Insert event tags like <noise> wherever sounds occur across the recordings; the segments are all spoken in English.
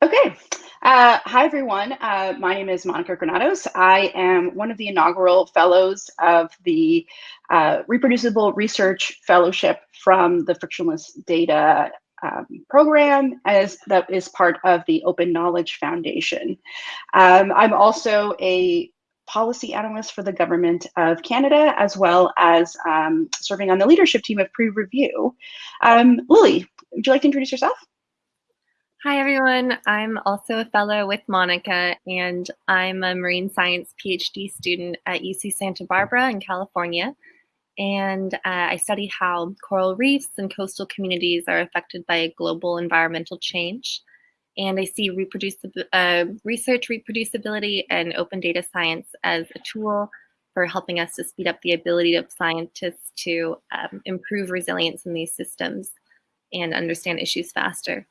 Okay. Uh, hi, everyone. Uh, my name is Monica Granados. I am one of the inaugural fellows of the uh, Reproducible Research Fellowship from the Frictionless Data um, program as that is part of the Open Knowledge Foundation. Um, I'm also a policy analyst for the government of Canada, as well as um, serving on the leadership team of PREreview. Um, Lily, would you like to introduce yourself? Hi, everyone. I'm also a fellow with Monica, and I'm a marine science PhD student at UC Santa Barbara in California. And uh, I study how coral reefs and coastal communities are affected by global environmental change. And I see uh, research reproducibility and open data science as a tool for helping us to speed up the ability of scientists to um, improve resilience in these systems and understand issues faster.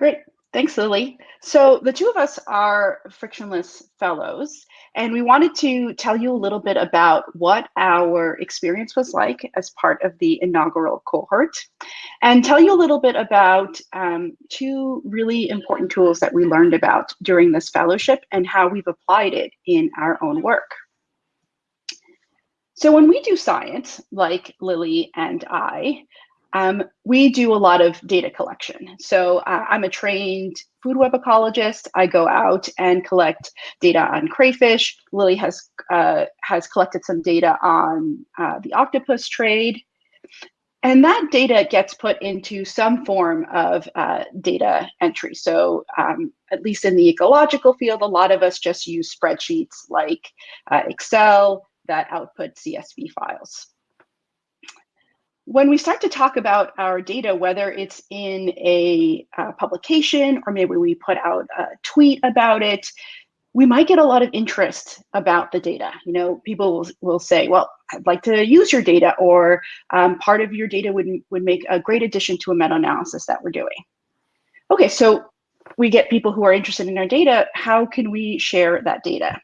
Great. Thanks, Lily. So the two of us are frictionless fellows, and we wanted to tell you a little bit about what our experience was like as part of the inaugural cohort, and tell you a little bit about um, two really important tools that we learned about during this fellowship and how we've applied it in our own work. So when we do science, like Lily and I, um, we do a lot of data collection. So uh, I'm a trained food web ecologist. I go out and collect data on crayfish. Lily has uh, has collected some data on uh, the octopus trade. And that data gets put into some form of uh, data entry. So um, at least in the ecological field, a lot of us just use spreadsheets like uh, Excel that output CSV files when we start to talk about our data, whether it's in a uh, publication or maybe we put out a tweet about it, we might get a lot of interest about the data. You know, people will, will say, well, I'd like to use your data or um, part of your data would, would make a great addition to a meta-analysis that we're doing. Okay, so we get people who are interested in our data. How can we share that data?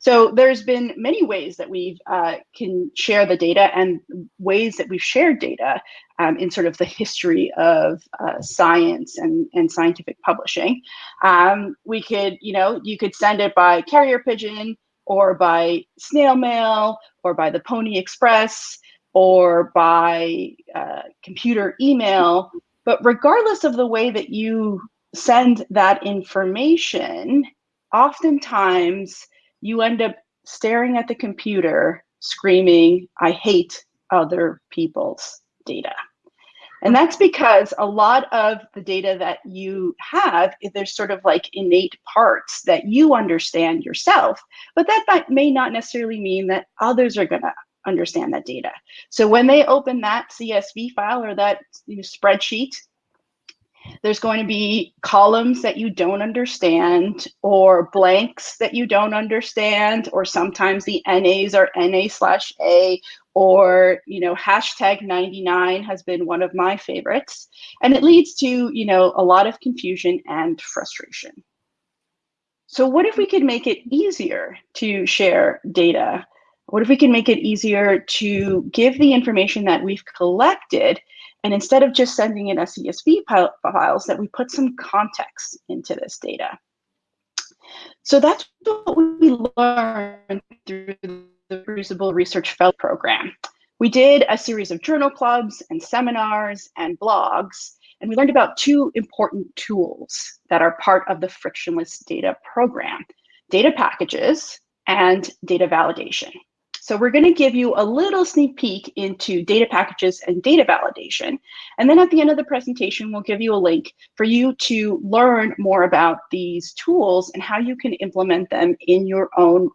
So there's been many ways that we uh, can share the data and ways that we've shared data um, in sort of the history of uh, science and, and scientific publishing. Um, we could, you know, you could send it by carrier pigeon or by snail mail or by the Pony Express or by uh, computer email. But regardless of the way that you send that information, oftentimes you end up staring at the computer screaming, I hate other people's data. And that's because a lot of the data that you have, there's sort of like innate parts that you understand yourself, but that may not necessarily mean that others are going to understand that data. So when they open that CSV file or that you know, spreadsheet, there's going to be columns that you don't understand or blanks that you don't understand, or sometimes the NAs are NA slash A, or, you know, hashtag 99 has been one of my favorites. And it leads to, you know, a lot of confusion and frustration. So what if we could make it easier to share data? What if we can make it easier to give the information that we've collected and instead of just sending in CSV files, that we put some context into this data. So that's what we learned through the Reproducible Research Fellow Program. We did a series of journal clubs and seminars and blogs, and we learned about two important tools that are part of the Frictionless Data Program, data packages and data validation. So we're going to give you a little sneak peek into data packages and data validation. And then at the end of the presentation, we'll give you a link for you to learn more about these tools and how you can implement them in your own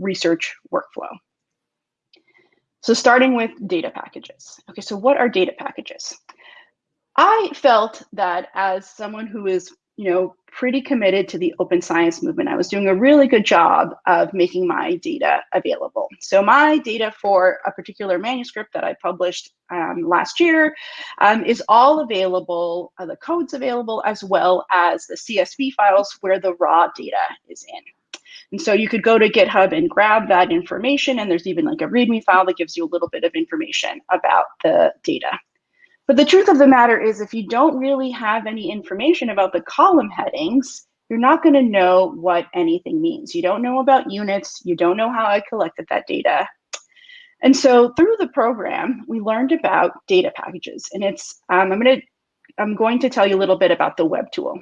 research workflow. So starting with data packages. Okay, so what are data packages? I felt that as someone who is you know, pretty committed to the open science movement. I was doing a really good job of making my data available. So my data for a particular manuscript that I published um, last year um, is all available, uh, the code's available, as well as the CSV files where the raw data is in. And so you could go to GitHub and grab that information, and there's even like a README file that gives you a little bit of information about the data. But the truth of the matter is if you don't really have any information about the column headings, you're not going to know what anything means. You don't know about units. You don't know how I collected that data. And so through the program, we learned about data packages. And it's, um, I'm going to, I'm going to tell you a little bit about the web tool.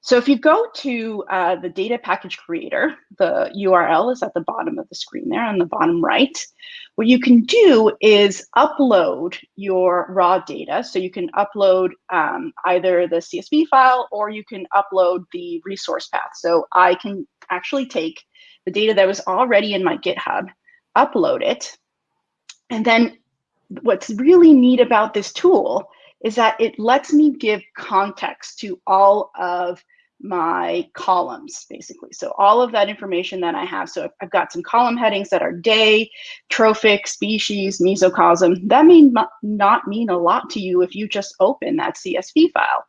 So if you go to uh, the data package creator, the URL is at the bottom of the screen there on the bottom right. What you can do is upload your raw data. So you can upload um, either the CSV file or you can upload the resource path. So I can actually take the data that was already in my GitHub, upload it, and then what's really neat about this tool is that it lets me give context to all of my columns basically. So all of that information that I have. So I've got some column headings that are day, trophic, species, mesocosm. That may not mean a lot to you if you just open that CSV file.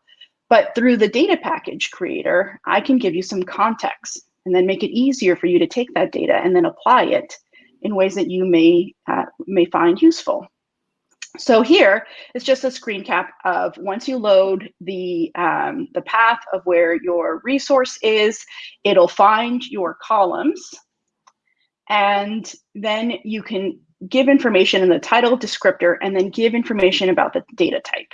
But through the data package creator, I can give you some context and then make it easier for you to take that data and then apply it in ways that you may, uh, may find useful. So here is just a screen cap of once you load the, um, the path of where your resource is, it'll find your columns and then you can give information in the title descriptor and then give information about the data type.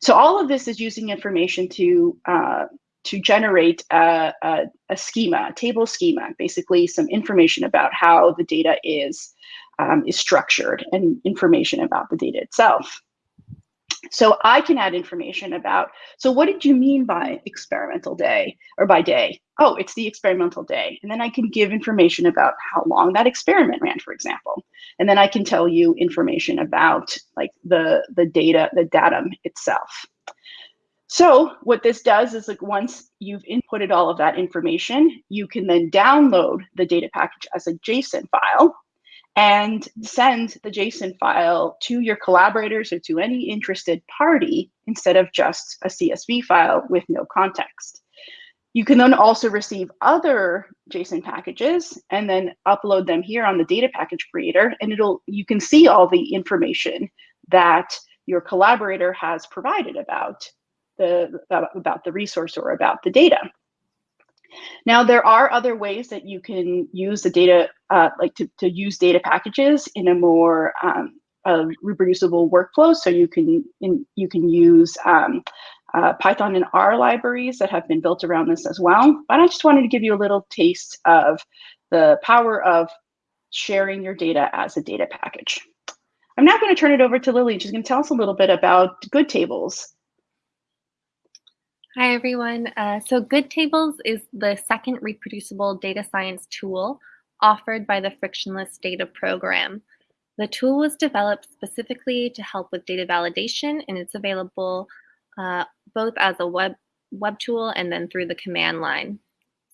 So all of this is using information to uh, to generate a, a, a, schema, a table schema, basically some information about how the data is um, is structured and information about the data itself. So I can add information about, so what did you mean by experimental day or by day? Oh, it's the experimental day. And then I can give information about how long that experiment ran, for example. And then I can tell you information about like the, the data, the datum itself. So what this does is like once you've inputted all of that information, you can then download the data package as a JSON file and send the JSON file to your collaborators or to any interested party instead of just a CSV file with no context. You can then also receive other JSON packages and then upload them here on the data package creator and it'll you can see all the information that your collaborator has provided about the about the resource or about the data. Now, there are other ways that you can use the data, uh, like to, to use data packages in a more um, reproducible workflow. So you can in, you can use um, uh, Python and R libraries that have been built around this as well. But I just wanted to give you a little taste of the power of sharing your data as a data package. I'm now going to turn it over to Lily. She's going to tell us a little bit about good tables Hi, everyone. Uh, so Good Tables is the second reproducible data science tool offered by the Frictionless Data Program. The tool was developed specifically to help with data validation, and it's available uh, both as a web, web tool and then through the command line.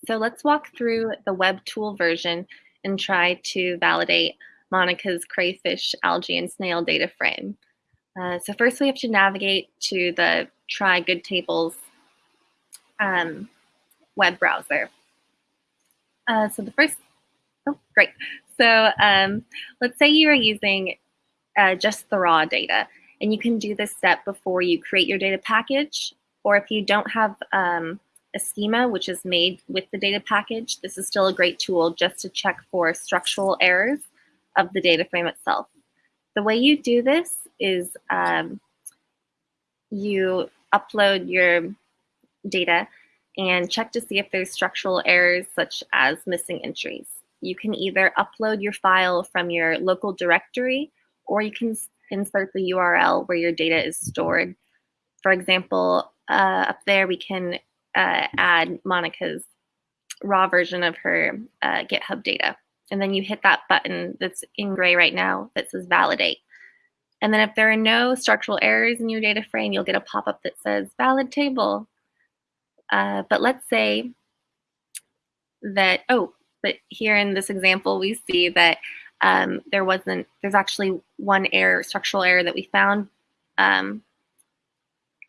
So let's walk through the web tool version and try to validate Monica's crayfish, algae, and snail data frame. Uh, so first we have to navigate to the try good tables um, web browser. Uh, so the first, oh, great. So um, let's say you are using uh, just the raw data, and you can do this step before you create your data package, or if you don't have um, a schema which is made with the data package, this is still a great tool just to check for structural errors of the data frame itself. The way you do this is um, you upload your data and check to see if there's structural errors such as missing entries. You can either upload your file from your local directory or you can insert the URL where your data is stored. For example, uh, up there we can uh, add Monica's raw version of her uh, GitHub data. And then you hit that button that's in gray right now that says validate. And then if there are no structural errors in your data frame, you'll get a pop-up that says valid table. Uh, but let's say that, oh, but here in this example, we see that um, there wasn't, there's actually one error, structural error that we found, um,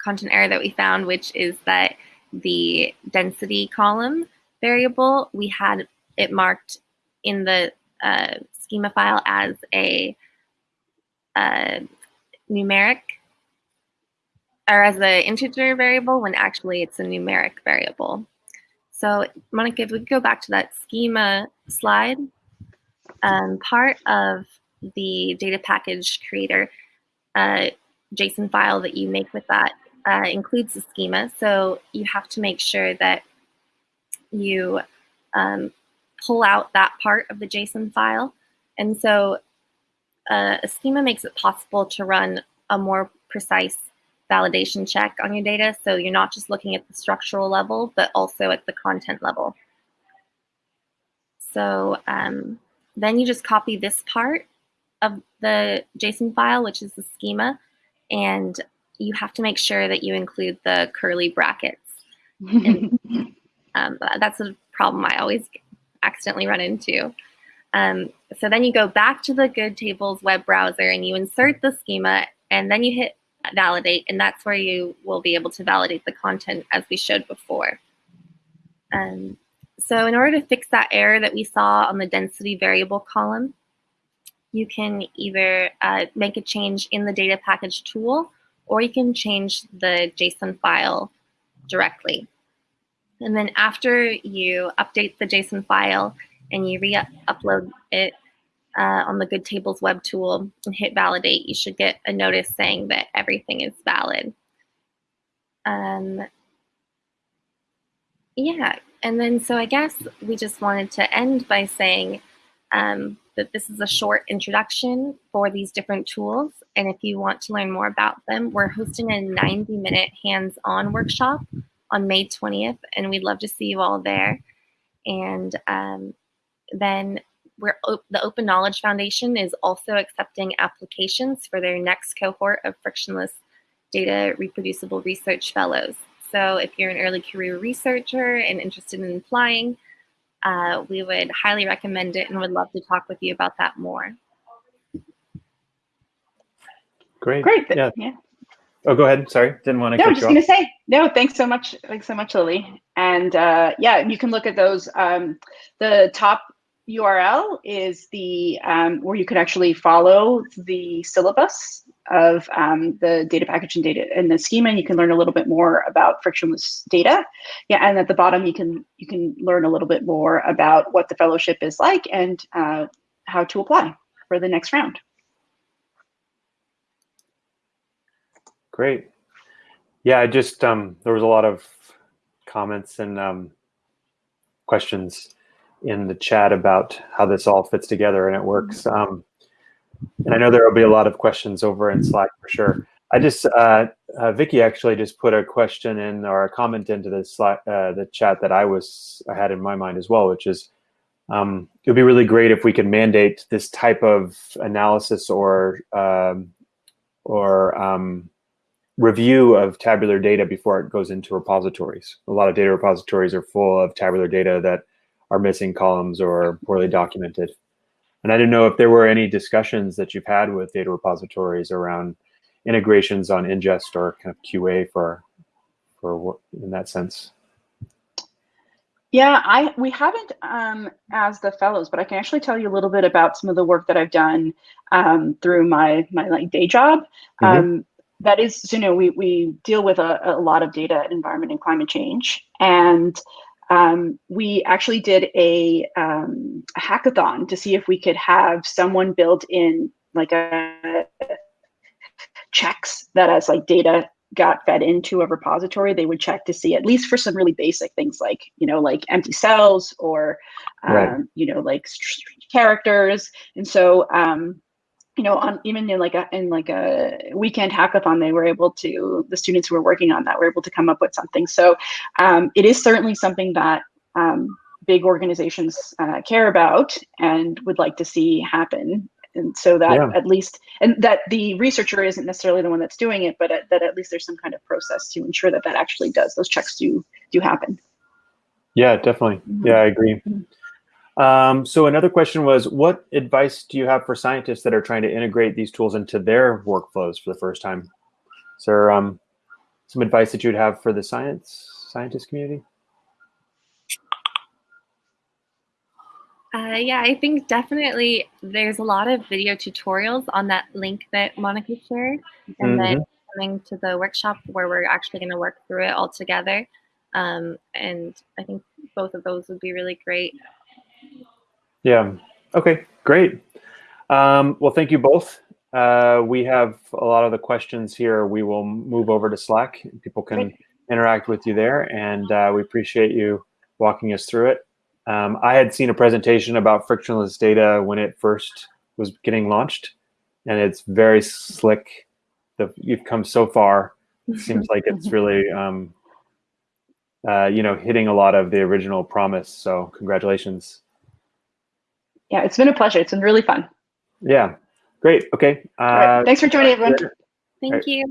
content error that we found, which is that the density column variable, we had it marked in the uh, schema file as a uh, numeric or as an integer variable when actually it's a numeric variable. So Monica, if we go back to that schema slide, um, part of the data package creator uh, JSON file that you make with that uh, includes the schema. So you have to make sure that you um, pull out that part of the JSON file. And so uh, a schema makes it possible to run a more precise validation check on your data. So you're not just looking at the structural level, but also at the content level. So um, then you just copy this part of the JSON file, which is the schema, and you have to make sure that you include the curly brackets. and, <laughs> um, that's a problem I always accidentally run into. Um, so then you go back to the Good Tables web browser and you insert the schema and then you hit validate and that's where you will be able to validate the content as we showed before. Um, so in order to fix that error that we saw on the density variable column, you can either uh, make a change in the data package tool or you can change the JSON file directly. And then after you update the JSON file and you re-upload it uh, on the Good Tables web tool and hit validate, you should get a notice saying that everything is valid. Um, yeah, and then so I guess we just wanted to end by saying um, that this is a short introduction for these different tools. And if you want to learn more about them, we're hosting a 90 minute hands-on workshop on May 20th, and we'd love to see you all there. And um, then we're the Open Knowledge Foundation is also accepting applications for their next cohort of frictionless data reproducible research fellows. So if you're an early career researcher and interested in applying, uh, we would highly recommend it and would love to talk with you about that more. Great. Great. Yeah. yeah. Oh, go ahead. Sorry, didn't want to. No, I'm just going to say no. Thanks so much. Thanks so much, Lily. And uh, yeah, you can look at those. Um, the top URL is the um, where you can actually follow the syllabus of um, the data package and data and the schema. And you can learn a little bit more about frictionless data. Yeah, and at the bottom you can you can learn a little bit more about what the fellowship is like and uh, how to apply for the next round. Great. Yeah, I just um, there was a lot of comments and um, questions in the chat about how this all fits together and it works. Um, and I know there will be a lot of questions over in Slack for sure. I just, uh, uh, Vicky actually just put a question in or a comment into the Slack, uh, the chat that I was, I had in my mind as well, which is, um, it would be really great if we could mandate this type of analysis or, um, or um, review of tabular data before it goes into repositories. A lot of data repositories are full of tabular data that are missing columns or poorly documented. And I didn't know if there were any discussions that you've had with data repositories around integrations on ingest or kind of QA for, for what, in that sense. Yeah, I we haven't um, as the fellows, but I can actually tell you a little bit about some of the work that I've done um, through my my like day job. Mm -hmm. um, that is, you know, we we deal with a, a lot of data, environment, and climate change, and um, we actually did a, um, a, hackathon to see if we could have someone build in like a checks that as like data got fed into a repository, they would check to see at least for some really basic things like, you know, like empty cells or, um, right. you know, like characters. And so um, you know, on even in like a in like a weekend hackathon, they were able to the students who were working on that were able to come up with something. So um, it is certainly something that um, big organizations uh, care about and would like to see happen. And so that yeah. at least, and that the researcher isn't necessarily the one that's doing it, but at, that at least there's some kind of process to ensure that that actually does those checks do do happen. Yeah, definitely. Mm -hmm. Yeah, I agree. Mm -hmm. Um, so another question was, what advice do you have for scientists that are trying to integrate these tools into their workflows for the first time? Is there um, some advice that you'd have for the science scientist community? Uh, yeah, I think definitely there's a lot of video tutorials on that link that Monica shared. And mm -hmm. then mm-hmm. coming to the workshop where we're actually going to work through it all together. Um, and I think both of those would be really great. Yeah. Okay, great. Um, well, thank you both. Uh, we have a lot of the questions here. We will move over to Slack. People can great. interact with you there, and uh, we appreciate you walking us through it. Um, I had seen a presentation about frictionless data when it first was getting launched, and it's very slick. The, you've come so far. It seems like it's <laughs> really, um, uh, you know, hitting a lot of the original promise. So congratulations. Yeah, it's been a pleasure. It's been really fun. Yeah, great. Okay. Uh, right. Thanks for joining, everyone. Thank you.